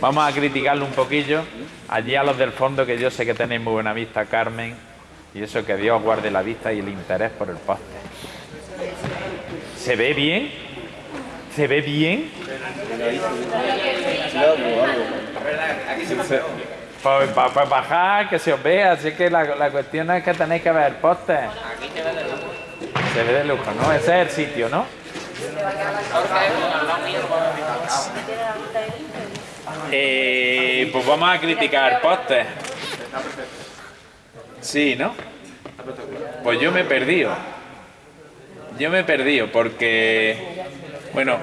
Vamos a criticarlo un poquillo. Allí a los del fondo, que yo sé que tenéis muy buena vista, Carmen. Y eso que Dios guarde la vista y el interés por el poste. ¿Se ve bien? ¿Se ve bien? Pues, pa- pues bajar, que se os vea. Así que la, la cuestión es que tenéis que ver el poste. Se ve de lujo, ¿no? Ese es el sitio, ¿no? Eh, pues vamos a criticar postes. Sí, ¿no? Pues yo me he perdido. Yo me he perdido porque, bueno,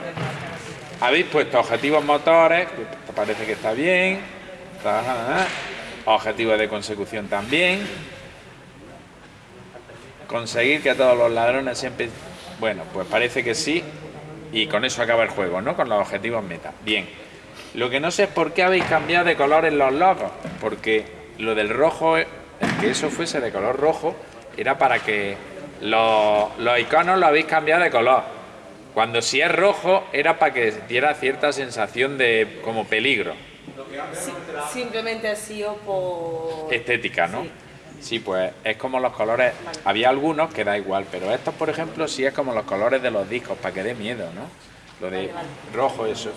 habéis puesto objetivos motores, parece que está bien. Objetivos de consecución también. Conseguir que todos los ladrones siempre... Bueno, pues parece que sí. Y con eso acaba el juego, ¿no? Con los objetivos meta. Bien. Lo que no sé es por qué habéis cambiado de color en los logos. Porque lo del rojo, el que eso fuese de color rojo, era para que los, los iconos lo habéis cambiado de color. Cuando si es rojo, era para que diera cierta sensación de como peligro. Sí, simplemente ha sido por... estética, ¿no? Sí. Sí, pues es como los colores. Había algunos que da igual, pero estos, por ejemplo, sí es como los colores de los discos, para que dé miedo, ¿no? Lo de rojo, eso.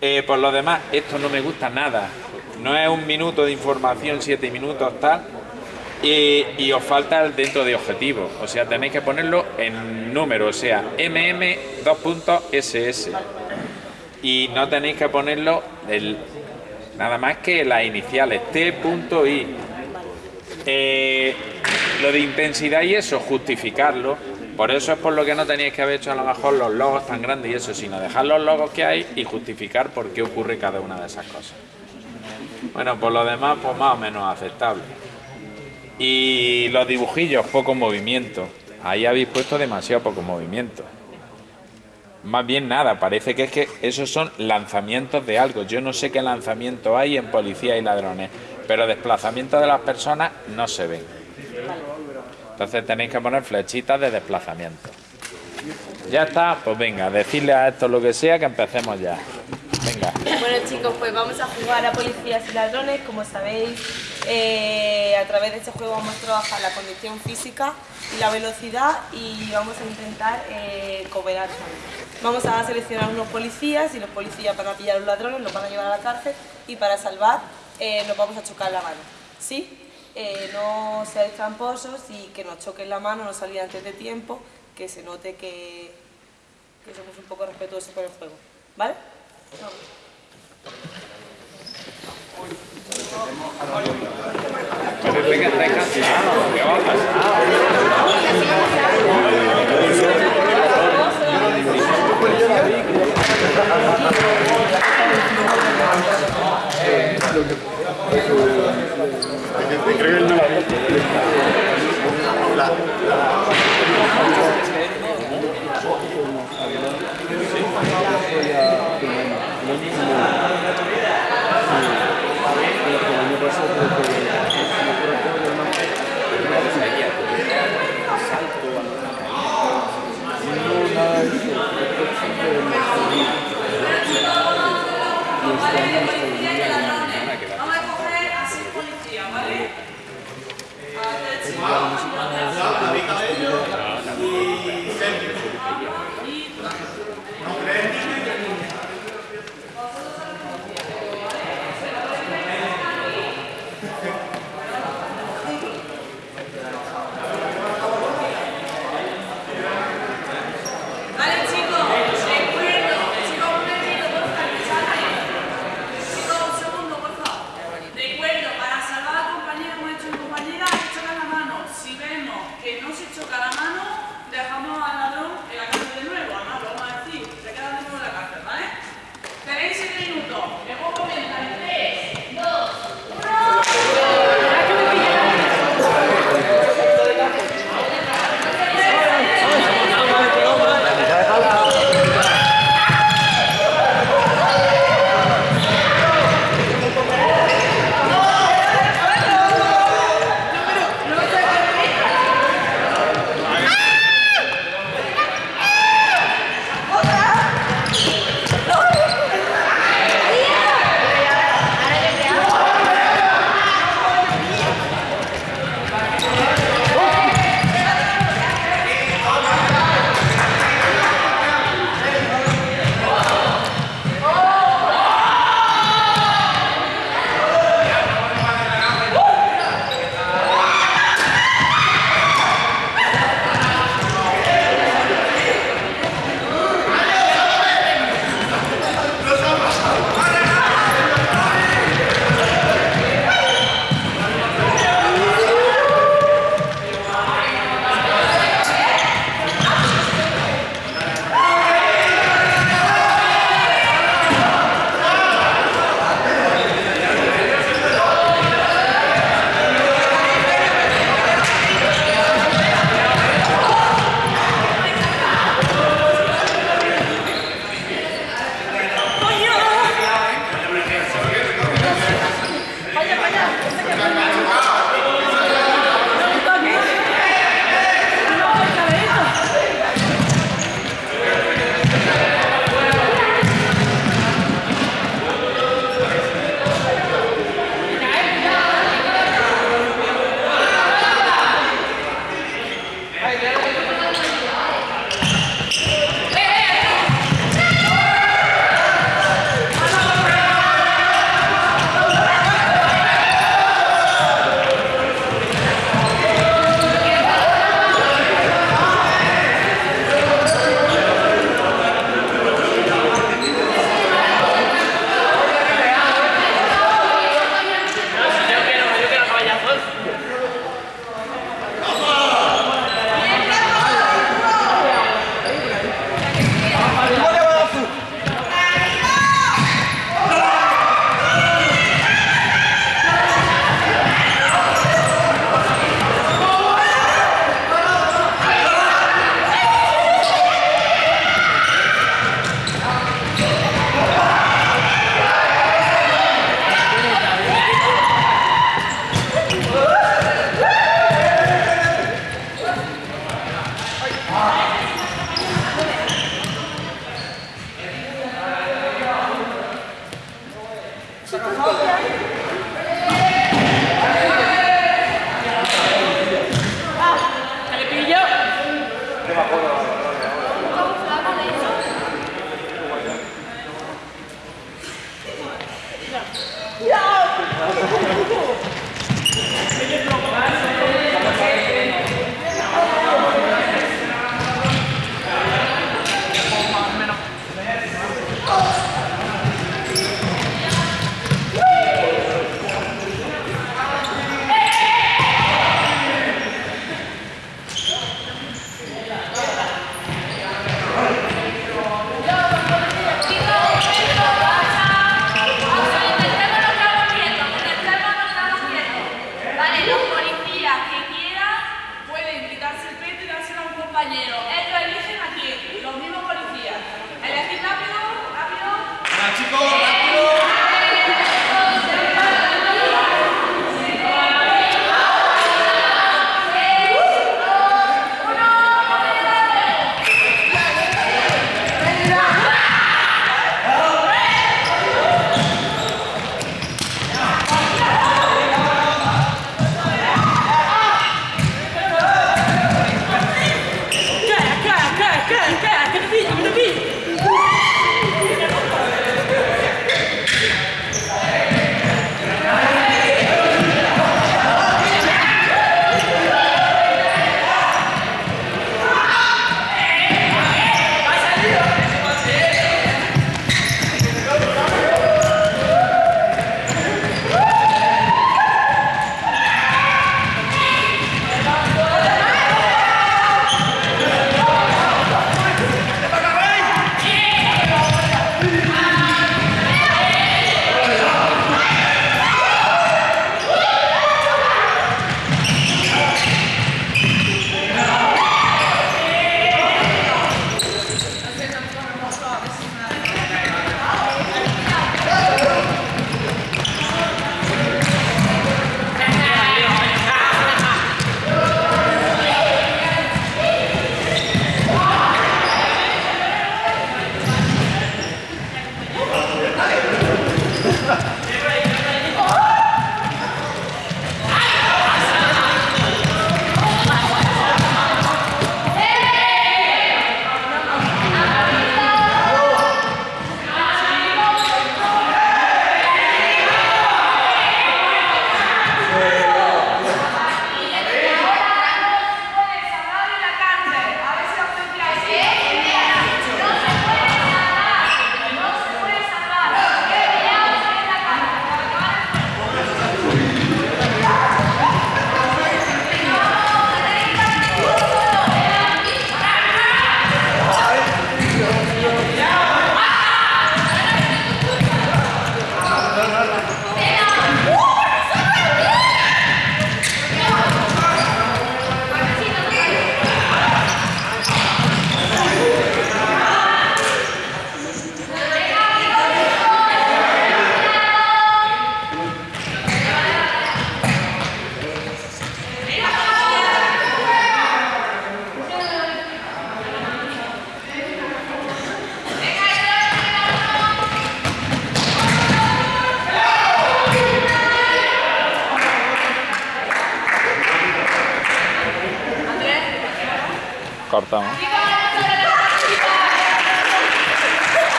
Eh, por lo demás, esto no me gusta nada. No es un minuto de información, siete minutos, tal. Y, os falta el dentro de objetivo. O sea, tenéis que ponerlo en número, o sea, mm2.ss. Y no tenéis que ponerlo el, nada más que las iniciales, t.i. Eh, lo de intensidad y eso, justificarlo. Por eso es por lo que no teníais que haber hecho a lo mejor los logos tan grandes y eso, sino dejar los logos que hay y justificar por qué ocurre cada una de esas cosas. Bueno, por lo demás, pues más o menos aceptable. Y los dibujillos, poco movimiento. Ahí habéis puesto demasiado poco movimiento. Más bien nada, parece que es que esos son lanzamientos de algo. Yo no sé qué lanzamiento hay en policía y ladrones, pero desplazamientos de las personas no se ven. Entonces tenéis que poner flechitas de desplazamiento. Ya está, pues venga, decirle a esto lo que sea que empecemos ya. Venga. Bueno chicos, pues vamos a jugar a policías y ladrones, como sabéis, eh, a través de este juego vamos a trabajar la condición física y la velocidad y vamos a intentar eh, cooperar. Vamos a seleccionar unos policías y los policías van a pillar a los ladrones, los van a llevar a la cárcel y para salvar eh, nos vamos a chocar la mano. ¿Sí? Eh, no seáis tramposos y que nos choquen la mano, no salir antes de tiempo, que se note que, que somos un poco respetuosos con el juego. ¿Vale? Parece